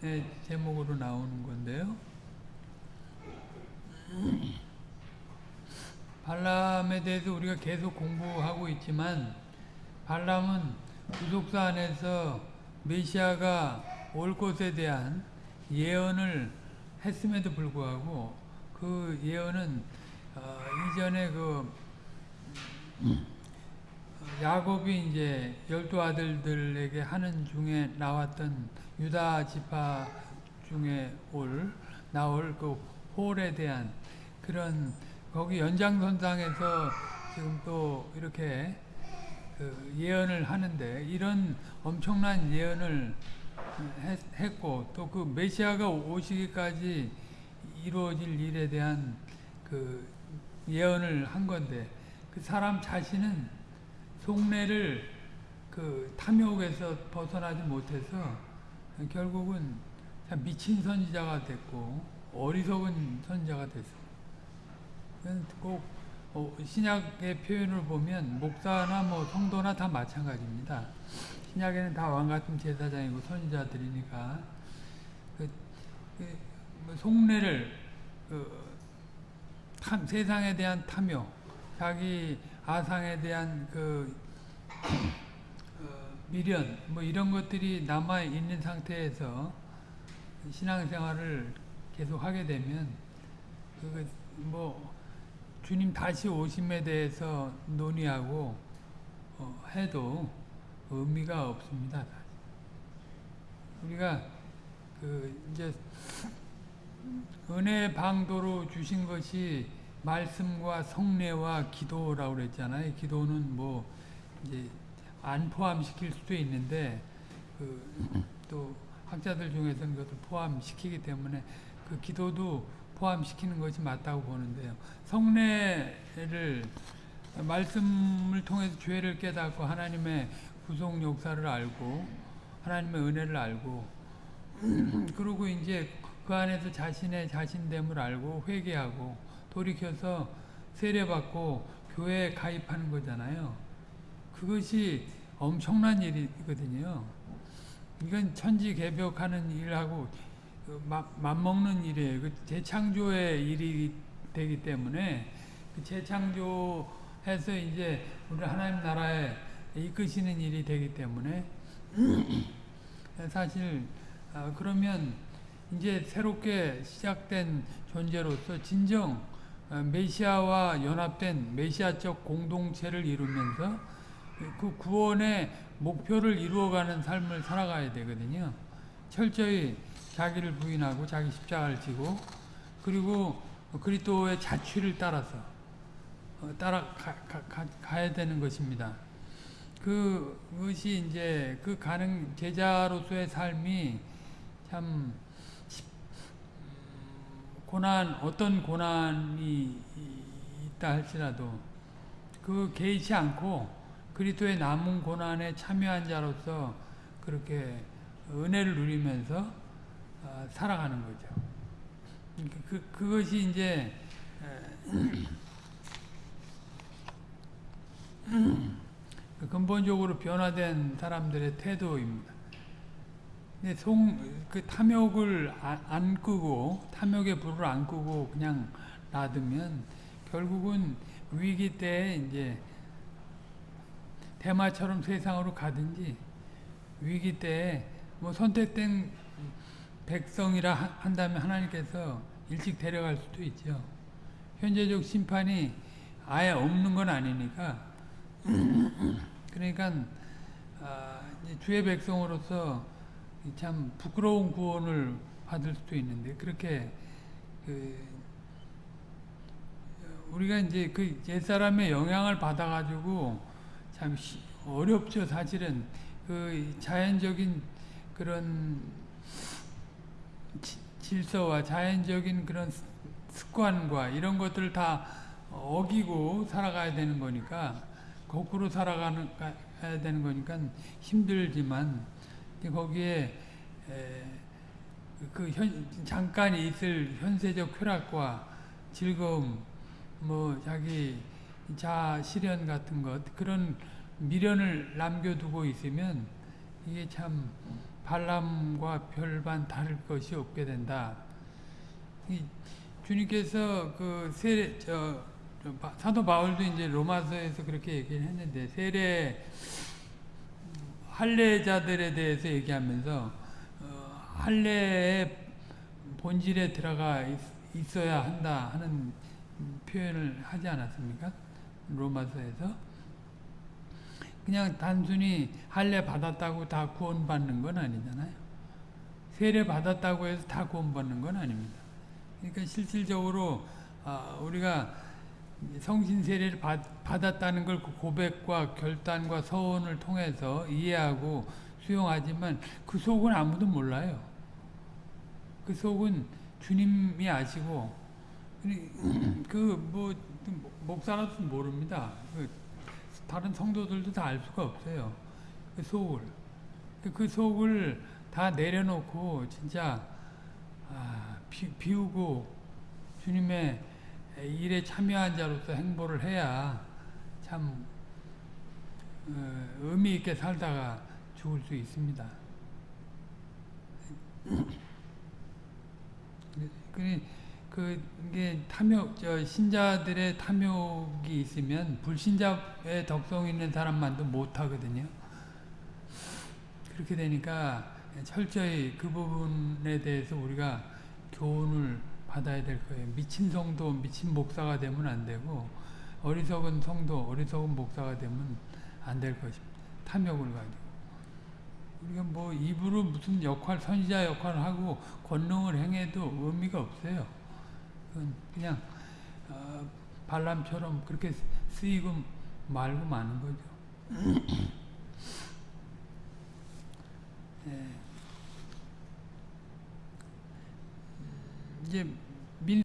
제목으로 나오는 건데요. 발람에 대해서 우리가 계속 공부하고 있지만 발람은 구속사 안에서 메시아가 올 것에 대한 예언을 했음에도 불구하고 그 예언은 어, 이전에 그 야곱이 이제 열두 아들들에게 하는 중에 나왔던 유다 지파 중에 올 나올 그 홀에 대한 그런 거기 연장선상에서 지금 또 이렇게 그 예언을 하는데 이런 엄청난 예언을 했, 고 또 그 메시아가 오시기까지 이루어질 일에 대한 그 예언을 한 건데 그 사람 자신은 속내를 그 탐욕에서 벗어나지 못해서 결국은 미친 선지자가 됐고 어리석은 선지자가 됐습니다. 꼭 어, 신약의 표현을 보면 목사나 뭐 성도나 다 마찬가지입니다. 신약에는 다 왕같은 제사장이고 선지자들이니까 그, 그뭐 속내를 그 탐, 세상에 대한 탐욕, 자기 아상에 대한 그 어, 미련 뭐 이런 것들이 남아 있는 상태에서 신앙생활을 계속 하게 되면 그뭐 주님 다시 오심에 대해서 논의하고 어, 해도 의미가 없습니다. 우리가 그 이제 은혜 방도로 주신 것이 말씀과 성례와 기도라고 그랬잖아요. 기도는 뭐 이제 안 포함시킬 수도 있는데 그 또 학자들 중에서는 그것을 포함시키기 때문에 그 기도도 포함시키는 것이 맞다고 보는데요. 성례를 말씀을 통해서 죄를 깨닫고 하나님의 구속 역사를 알고 하나님의 은혜를 알고 그리고 이제 그 안에서 자신의 자신됨을 알고 회개하고 돌이켜서 세례받고 교회에 가입하는 거잖아요. 그것이 엄청난 일이거든요. 이건 천지 개벽하는 일하고 그 맞먹는 일이에요. 그 재창조의 일이 되기 때문에 그 재창조해서 이제 우리 하나님 나라에 이끄시는 일이 되기 때문에 사실 아, 그러면 이제 새롭게 시작된 존재로서 진정 어, 메시아와 연합된 메시아적 공동체를 이루면서 그 구원의 목표를 이루어가는 삶을 살아가야 되거든요. 철저히 자기를 부인하고 자기 십자가를 지고 그리고 그리스도의 자취를 따라서 어, 따라가 야 되는 것입니다. 그것이 이제 그 가는 제자로서의 삶이 참 고난 어떤 고난이 있다 할지라도 그 개의치 않고 그리스도의 남은 고난에 참여한 자로서 그렇게 은혜를 누리면서 어, 살아가는 거죠. 그, 그것이 이제 근본적으로 변화된 사람들의 태도입니다. 근데 송, 그 탐욕을 안 끄고, 탐욕의 불을 안 끄고 그냥 놔두면 결국은 위기 때 이제 대마처럼 세상으로 가든지 위기 때 뭐 선택된 백성이라 한다면 하나님께서 일찍 데려갈 수도 있죠. 현재적 심판이 아예 없는 건 아니니까 그러니까 아, 주의 백성으로서 참 부끄러운 구원을 받을 수도 있는데 그렇게 그 우리가 이제 그 옛사람의 영향을 받아가지고 참 어렵죠 사실은. 그 자연적인 그런 질서와 자연적인 그런 습관과 이런 것들을 다 어기고 살아가야 되는 거니까 거꾸로 살아가는 가야 되는 거니까 힘들지만 거기에 그 현, 잠깐 있을 현세적 쾌락과 즐거움, 뭐 자기 자 실현 같은 것 그런 미련을 남겨두고 있으면 이게 참 발람과 별반 다를 것이 없게 된다. 이 주님께서 그 세례 저, 사도 바울도 이제 로마서에서 그렇게 얘기를 했는데 세례 할례자들에 대해서 얘기하면서 어, 할례의 본질에 들어가 있, 있어야 한다 하는 표현을 하지 않았습니까? 로마서에서 그냥 단순히 할례 받았다고 다 구원받는 건 아니잖아요. 세례 받았다고 해서 다 구원받는 건 아닙니다. 그러니까 실질적으로 아, 우리가 성신 세례를 받, 받았다는 걸 그 고백과 결단과 서원을 통해서 이해하고 수용하지만 그 속은 아무도 몰라요. 그 속은 주님이 아시고 그뭐 목사라도 모릅니다. 그 다른 성도들도 다 알 수가 없어요. 그 속을 그 속을 다 내려놓고 진짜 아, 비, 비우고 주님의 일에 참여한 자로서 행보를 해야 참 어, 의미 있게 살다가 죽을 수 있습니다. 그 그게 탐욕 저 신자들의 탐욕이 있으면 불신자의 덕성 있는 사람만도 못 하거든요. 그렇게 되니까 철저히 그 부분에 대해서 우리가 교훈을 받아야 될 거예요. 미친 성도, 미친 목사가 되면 안 되고 어리석은 성도, 어리석은 목사가 되면 안 될 것입니다. 탐욕을 가지고. 우리가 뭐 입으로 무슨 역할, 선지자 역할을 하고 권능을 행해도 의미가 없어요. 그냥 어, 발람처럼 그렇게 쓰이고 말고 마는 거죠. 예. 이제 민